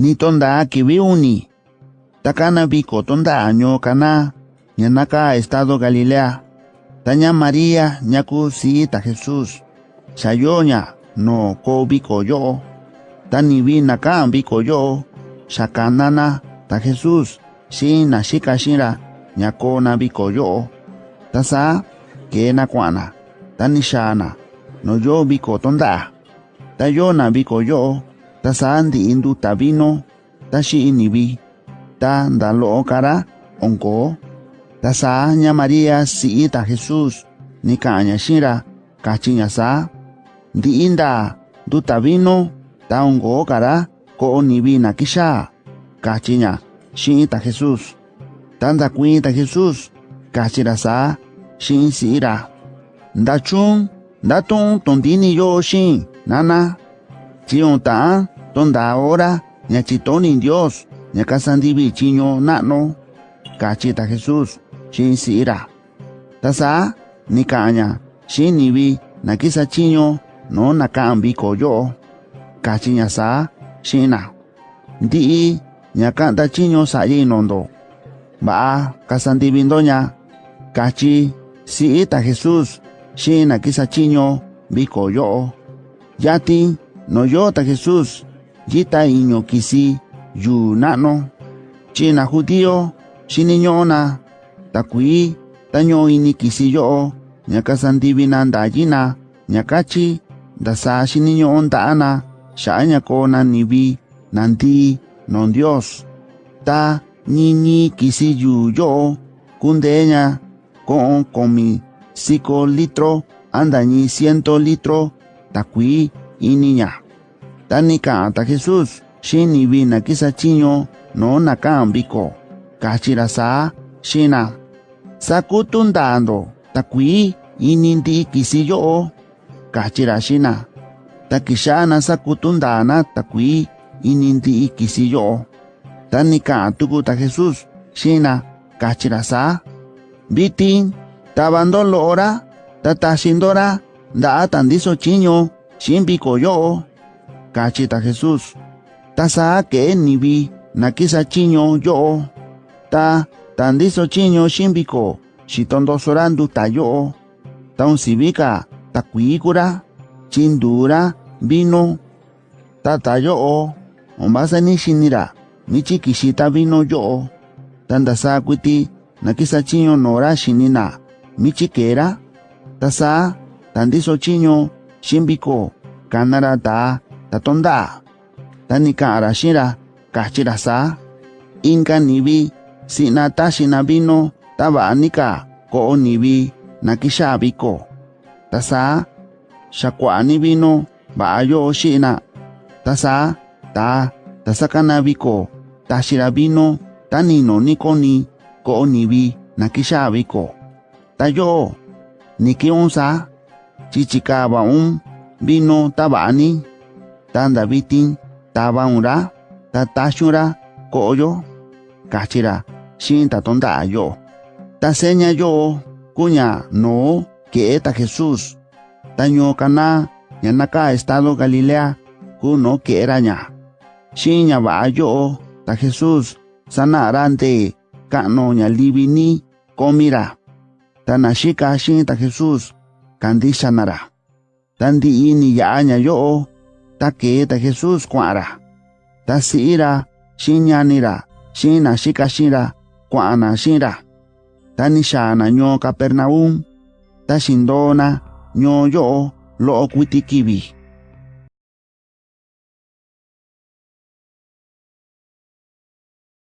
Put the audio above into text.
ni tonda kivi uni. Takana biko tonda año kana ñanaka estado Galilea. Taña María ñaku si ta Jesús. Shayoña no ko biko yo. Tani vina ka biko yo. Shakanana ta Jesús. Shina shika shira ñako na biko yo. Tasa ke na kwana. Tani shana no yo biko tonda. Tayo na biko yo. ta saan di indu tabino ta shi inibi ta ndalo okara onko. Ta saa nya maria si ita jesus ni ka nya shira ka chi nya saa di inda du tabino ta onko okara ko onibi na kisha ka chi nya shi ita jesus. Ta nda kui ita jesus ka chi ra saa shi si ira nda chung nda tong tondini yo shin nana Chion ta. Tonda ahora. Ñachitoni Dios. Ñacasandivi chiño nano. Cachita Jesús. Shin si ira. Tasa. Ni caña. Shin nibi. Nakisa chiño. No nakambi koyo. Kachiña sa. Shina. Ndi. Ñakanta chiño sa nondo. Ba. Kasandivindoña. Kachi. Si ita Jesús. Shina kisa chiño. Biko yo. Yati. No yo ta Jesús. Yita iño kisi. Yu nano. China judío. Shiniñona. Takui. Taño ini kisi yo. Ñakasandivina ndayina. Ñakachi. Dasa shiniño ondana. Shaña kona nibi. Nanti. Non Dios. Ta. Niñi kisi yu yo. Kundeña. Con komi. Cinco litro. Andañi ciento litro. Takui. Iniña. Tanika ta Jesús. Shini vina kisa chiño. No nakan biko. Kachira sa. Shina. Sakutundando. Takui. Inindi kisi yo. Kachira shina. Takishana sakutundana. Takui. Inindi kisi yo. Tanika tuku ta Jesús. Shina. Kachira sa. Bitin. Tabando lo ora. Tatashindora. Da tandiso chiño. Shimbiko yo. Kachita Jesús. Tasa que nibi. Nakisa chiño yo. Ta. Tandiso chiño shimbiko. Shitondo sorandu tayo. Taun sibika. Takuikura. Chindura. Vino. Tatayo. Ombasa ni shinira. Michi kishita vino yo. Tandasa kwiti. Nakisa chiño nora shinina. Michi kera. Tasa. Tandiso chiño. Shimbiko. Kanara ta. tatonda. Tanika arashira kachirasa inka nibi sinata shinabino tabanika ko'o nibi nakixabiko tasa xakuani bino ba'ayo xina tasa ta tasakanabiko taxirabino tanino nikoni ko'o nibi nakixabiko tayo nikiunsa chichikabaun um, bino tabani Vino tabani. Tanda bitin. Tabaunra. Tatashura. Koyo. Kachira. Shin tatonda yo. Taseña yo. Kuña no. Que eta Jesús. Taño kana. Yanaka estado Galilea. Kuno que eraña. Shinya va yo. Ta Jesús. Sana arante. Kano ñalibini. Komira. Tanashika shin ta Jesús. Kandisha nara. Tandi ini yaña yo. Ta que ta Jesús kuara. Ta siira. Shinyanira. Shina shika shira. Kuana shira. Tanishana nyo Capernaum. Ta shindona. Nyo yo. Lo kwitikibi.